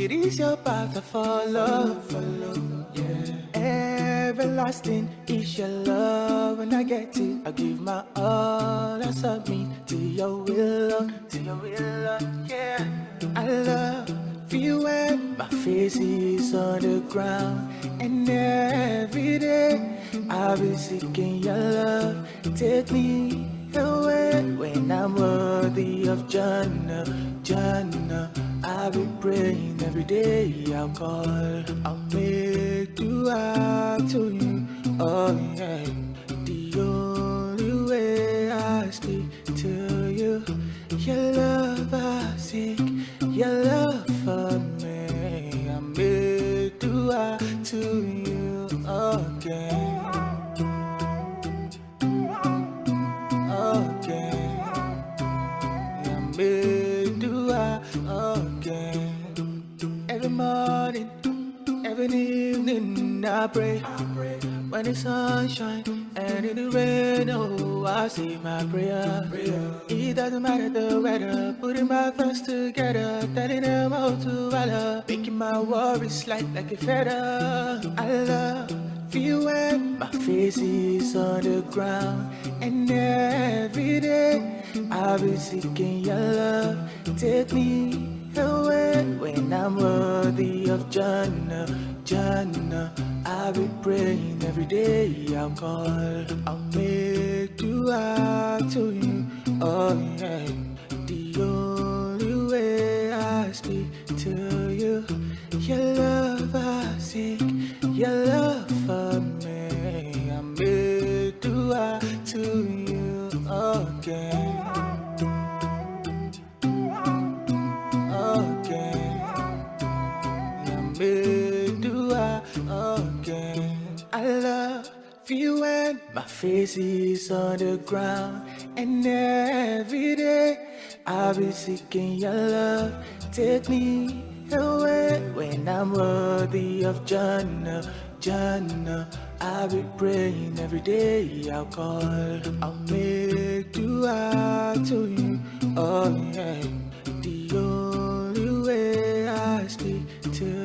It is your path to follow, follow, yeah. Everlasting is your love. When I get it, I give my all. I submit to your will, to your will, yeah. I love you when my face is on the ground, and every day I'll be seeking your love. Take me away when I'm worthy of Jannah, Jannah. I'll be praying every day. I'll call, I'll make dua to you. Oh yeah, the only way I speak to you, your love I seek, your love morning, every evening, I pray. When the sun shines and in the rain, oh, I say my prayer. It doesn't matter the weather, putting my thoughts together, telling them how to valor, making my worries light like a feather. I love you when my face is on the ground, and every day I'll be seeking your love. Take me away when I'm worthy of Jannah, Jannah. I'll be praying every day. I'm called I'll make out to you. Oh yeah, the only way I speak to you, your love I seek, your love you when my face is on the ground, and every day I'll be seeking your love. Take me away when I'm worthy of Jannah, Jannah. I'll be praying every day. I'll call, I'll make out to you. Oh yeah, the only way I speak to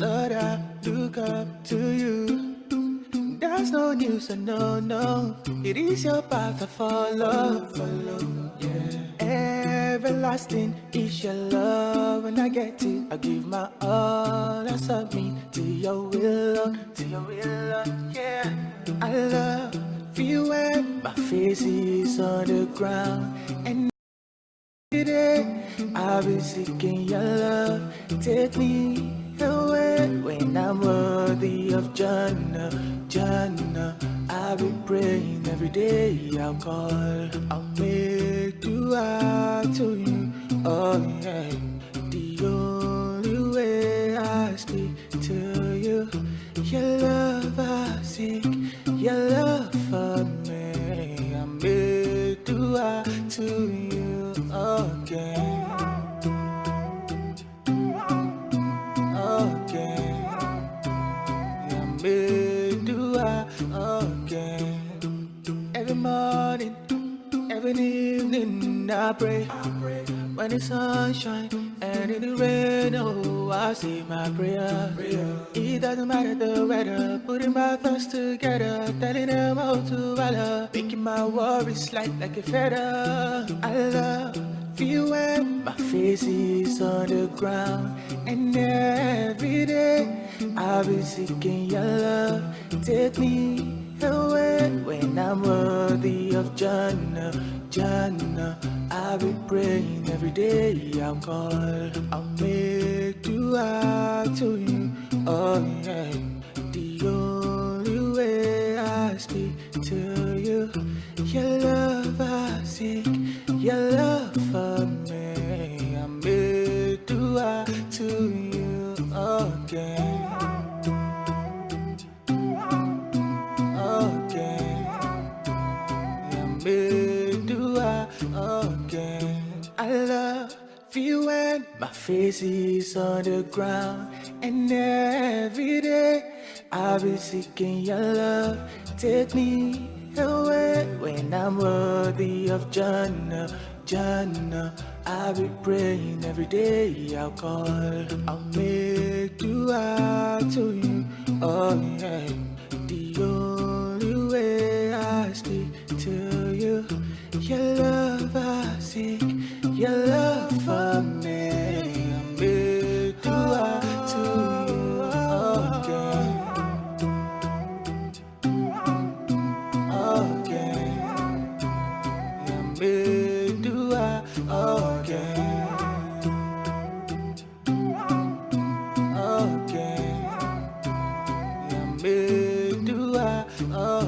Lord, I look up to you. There's no news, so no, no. It is your path I follow, follow. Yeah. Everlasting is your love. When I get it, I give my all. I submit to your will, to your will. Yeah. I love you when my face is on the ground, and Today, I'll be seeking your love. Take me away when I'm worthy of Jannah, Jannah. I'll be praying every day. I'll call, I'll make dua to you. Oh yeah, the only way I speak to you, your love I seek, your love for me. I make dua to you again, again. Yeah, me do I again. Every morning, every evening, I pray. When the sun shines and in the rain, oh, I say my prayer. It doesn't matter the weather, putting my thoughts together, telling them how to valor, making my worries light like a feather. I love you when my face is on the ground, and every day I'll be seeking your love. Take me away when I'm worthy of Jannah, Jannah. I'll be praying every day. I'm called. I'll make out to you. Oh yeah, the only way I speak to you. Your love I seek, your love for Tracy's underground And every day I've been seeking your love. Take me away When I'm worthy of Jannah Jannah. I'll be praying every day I'll call. I'll make dua to you Oh yeah. The only way I speak to you Your love I seek make do I? Oh.